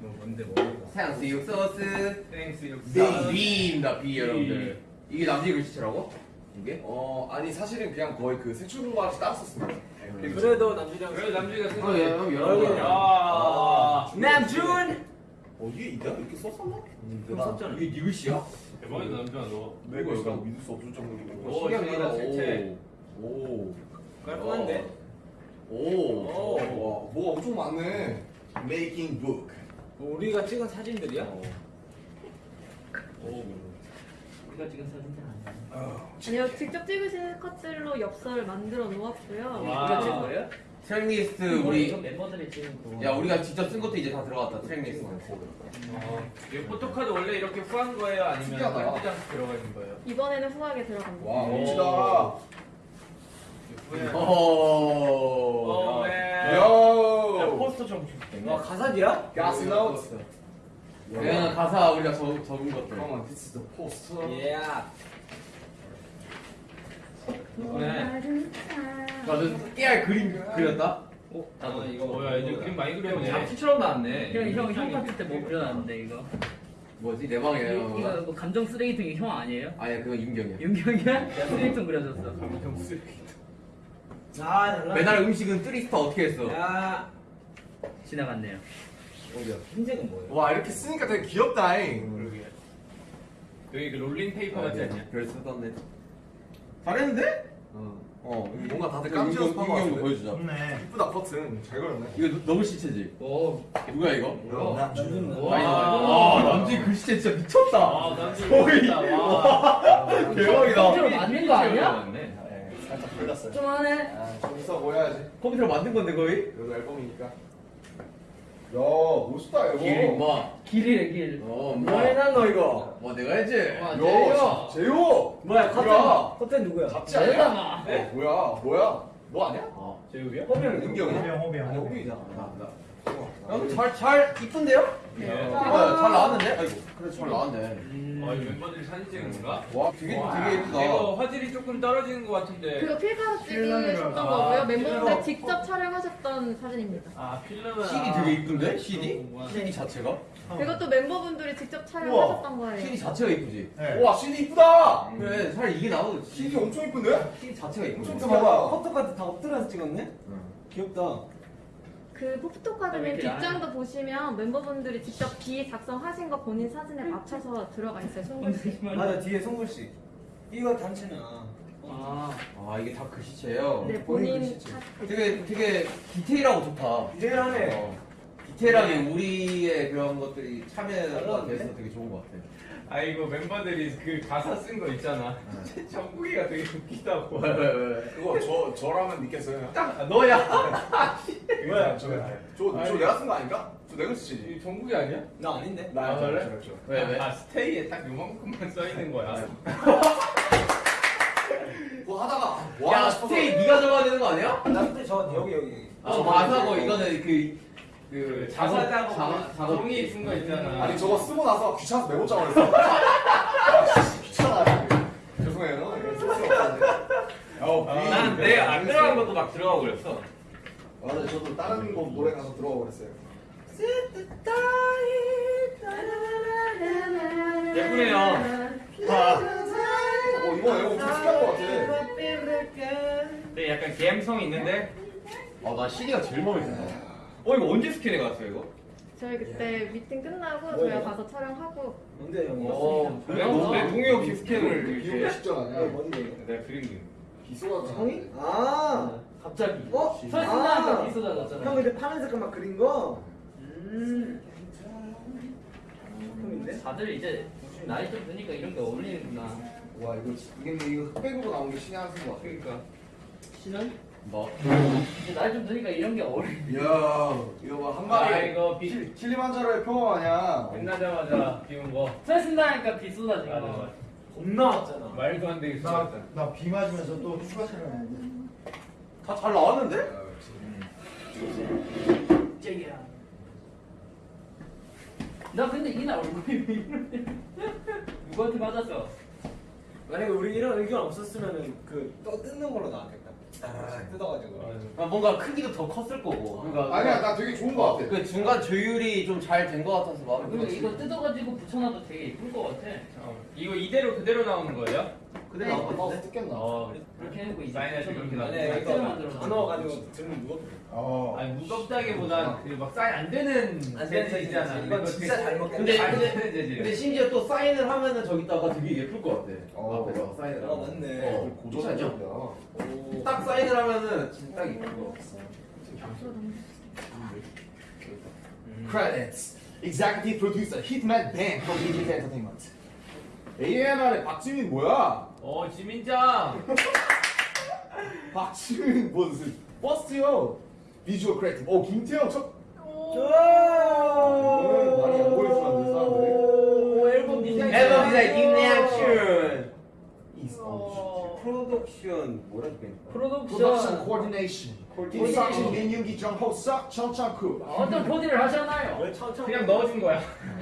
뭐 뭔데 뭐? 사양수육 소스 땡스 육사. B입니다 B 여러분들 이게 남지 글씨체라고? 이게? 어 아니 사실은 그냥 거의 그 색출공부하듯이 따로 썼습니다. 그래도 남준이랑 그래 남주가 쓴형 여러 개. 야. 남준 어 이게 내가 이렇게 썼었나? 그럼 썼잖아 이게 네 글씨야? 대박이다 남주야 너. 내가 이거 믿을 수 없을 정도로. 색채. 오. 깔끔한데 오. 오. 와 뭐가 엄청 많네. Making book. 뭐 우리가 찍은 사진들이야? 오. 우리가 찍은 사진들 아니야 아니요, 직접 찍으신 컷들로 엽서를 만들어 놓았고요. 와. 우리가 찍은 거예요? tracklist 이거 우리 멤버들이 찍은 거 야 우리가 직접 쓴 것도 이제 다 들어갔다 tracklist 어. 이 포토카드 원래 이렇게 후한 거예요? 아니면 특이하다. 포장 들어가 있는 거예요? 이번에는 후하게 들어갑니다. 와 오. 멋지다. 어. 오, 오. 맨. 야 야, 포스터 좀 줄게. 와 가사지야? 가스 노트. 그냥 가사 우리가 적, 적은 것들 Come on, this is the poster. 예 나는 깨알 그림 그렸다? 어? 아, 이거 뭐야? 이제 그림 많이 그렸네. 잡지처럼 나왔네 형, 형, 형 봤을 때 뭐 그려놨는데 이거? 뭐지 내 방에 이거, 이거 뭐 감정 쓰레기통이 형 아니에요? 아니야 그건 윤경이야 윤경이야? 야 쓰레기통 그려줬어. 아달 라 매달 음식은 뜨리스타 어떻게 했어? 야 지나갔네요. 어디야 흰색은 뭐예요? 와 이렇게 쓰니까 되게 귀엽다잉. 그러게. 여기 그 롤링 페이퍼 같지 않냐? 별 쓰던데 잘했는데? 어. 어 뭔가 다들 깜짝 놀란 같은데? 보여주자 이쁘다 버튼 잘 걸었네. 이거 너- 너무 시체지? 오 누구야 이거? 나 주는 와. 아 남지 글씨체 진짜 미쳤다 아, 남주 거의. 진짜 와. 대박이다 만든 거 아니야? 네. 살짝 걸렸어요. 좀 하네. 아, 좀 있어 보여야지. 컴퓨터로 만든 건데 거의? 그래도 앨범이니까. 야 멋있다 앨범. 길 뭐? 길이래 길. 어뭐 뭐? 해놨노 이거 뭐 내가 했지? 와, 야. 제요. 뭐야 뭐야? 커튼 커튼 누구야? 같이 아니야? 어, 뭐야 뭐야? 너 아니야? 어 제육이요? 허병 은경이야? 호병 아니 호빈이잖아. 형잘잘 이쁜데요? 네. 어, 잘 나왔는데? 아이고 그래 잘 나왔네 아, 이 멤버들이 사진 찍은 건가? 와 되게 와, 되게 예쁘다 이거 화질이 조금 떨어지는 것 같은데. 그거 필카로 찍으셨던 아, 거고요. 멤버분들 필러. 직접 촬영하셨던 사진입니다. 아, 필름은. CD 되게 이쁜데? CD? CD 자체가? 그것도 멤버분들이 직접 촬영하셨던 거예요. CD 자체가 이쁘지? 와 CD 이쁘다. 그래 차라리 이게 나오지 CD 엄청 이쁜데? CD 자체가 이쁘지 엄청 봐봐. 포토카드 다 엎드려서 찍었네? 귀엽다 그 포토카드는 뒷장도 보시면 멤버분들이 직접 비 작성하신 거 본인 사진에 맞춰서 들어가 있어요. 손글씨. 맞아 뒤에 송글씨 이거 단체나 아, 아 이게 다 글씨체예요? 네, 본인 본인 글씨체. 사- 되게 되게 디테일하고 좋다 디테일하네 어, 디테일하게 우리의 그런 것들이 참여가 돼서 되게 좋은 것 같아 아, 이거 멤버들이 그 가사 쓴 거 있잖아. 정국이가 되게 웃기다고. 왜왜 왜? 그거 저 저라면 믿겠어요. 아, 너야 뭐야? 저, 저, 저 내가 쓴 거 아닌가? 저 내가 쓰지. 이 정국이 아니야? 나 아닌데? 나 아, 그래? 왜 왜? 아, 스테이에 딱 요만큼만 써 있는 거야. 뭐 하다가 뭐야 스테이 네가 적어야 되는 거 아니야? 나 그때 저 여기 여기 아 가사고 이거는 그 그그 작업 자사 작업, 작업 작업 종이 쓴거 있잖아. 아니 저거 쓰고 나서 귀찮아서 메모장을 했어. 귀찮아. 죄송해요. 이거 쓸수 없었는데. 어, 아, 난내안 들어간 것도 막 들어가고 그랬어. 맞아요. 저도 다른 곡 노래 가서 들어가 버렸어요. 예쁘네요. 어 이거 앨범 좀 특이한 것 같아. 근데 약간 감성 있는데. 아 나 CD가 제일 마음에 든다 어 이거 언제 스캔해 갔어 이거? 저희 그때 미팅 끝나고 뭐예요? 저희가 가서 촬영하고 뭔데 형이? 어, 왜? 왜 동의 없이 스캔을 이렇게? 직전 이거 아니야? 뭔데 이거? 내가 그린 게. 비소가 형이? 아 갑자기. 어? 설신나니까 아. 비쏟아졌잖아. 형 근데 파란 색깔 막 그린 거? 음 형인데? 다들 이제 나이 좀 드니까 이런 게 어울리는구나. 와 이거 지- 이게 근데 이거 흑백으로 나온 게 신의 한 수인 것 같아. 그러니까. 신은? 뭐? 이제 나이 좀 드니까 이런 게 어울리. 이야 이거 봐한 아 마리. 이거 비 킬- 킬리만자로의 표범 아니야? 끝나자마자 비운 거. 설신나니까 비 쏟아지는 맞아, 거야. 맞아. 겁나 왔잖아 말도 안 되게 나, 쏟았다. 나비 맞으면서 또 휴가 촬영했는데 다 잘 나왔는데? 쨍이야. 나 근데 이날 얼굴이 왜 이러냐? 누구한테 맞았어? 만약에 우리 이런 의견 없었으면은 그또 뜯는 걸로 나왔겠다. 아, 뜯어가지고. 아, 뭔가 크기도 더 컸을 거고. 그러니까 아니야 나 되게 좋은 거 같아. 그 중간 조율이 좀 잘 된 거 같아서 마음에 그리고 들었어. 이거 뜯어가지고 붙여놔도 되게 예쁠 것 같아. 어, 이거 이대로 그대로 나오는 거예요? 근데 나온 거 같은데? 뜯겼나? 어. 그렇게 해놓고 이제 사인할 때 그렇게 만들어. 다 넣어가지고 들으면 무겁게. 어. 아니 무겁다기보단 그막 사인 안 되는 안 되는 재질 있잖아. 이건 진짜 잘 먹겠네. 근데 잘 근데 되는 재질. 근데 심지어 또 사인을 하면은 저기다가 되게 예쁠 것 같아. 어. 앞에서 사인을. 아. 맞네. 어. 오. 딱 사인을 하면은 진짜 딱 예쁜 거. Credits. Executive Producer Hitman Bang from EG Entertainment. AMR의 박지민 뭐야? 어 지민장. 박지민 무슨 버스요? 비주얼 크리에이티브. 오 김태형 첫. 좋아. 많이 안 보여주면 안 돼, 사람들이. 오 앨범 디자인. 앨범 디자인 김래학춘. 어, 프로덕션 뭐라 그래? Production 프로덕션. Coordination. 김상진, 민윤기, 정호석, 전정국. 어떤 코디를 하셨나요? 왜 천천? 그냥 넣어준 거야.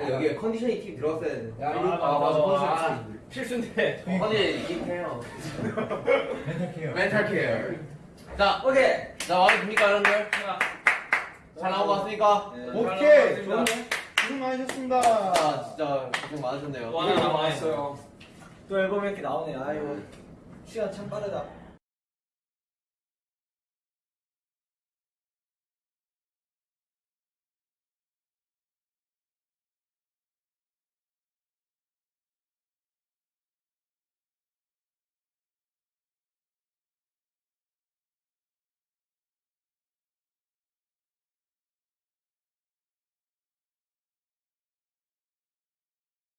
여기 conditioning 팀 들어갔어야 돼. 야, 아, 아, 맞아. 아, 필수인데. 컨디 김태형. mental care. mental care. 자, 오케이. 자 마음에 듭니까 여러분들? 잘 나온 것 같습니까? 네. 오케이. 좋네. 고생 많으셨습니다. 아 진짜 고생 많으셨네요. 와, 나왔어요. 또 앨범이 이렇게 나오네. 아이고. 시간 참 빠르다.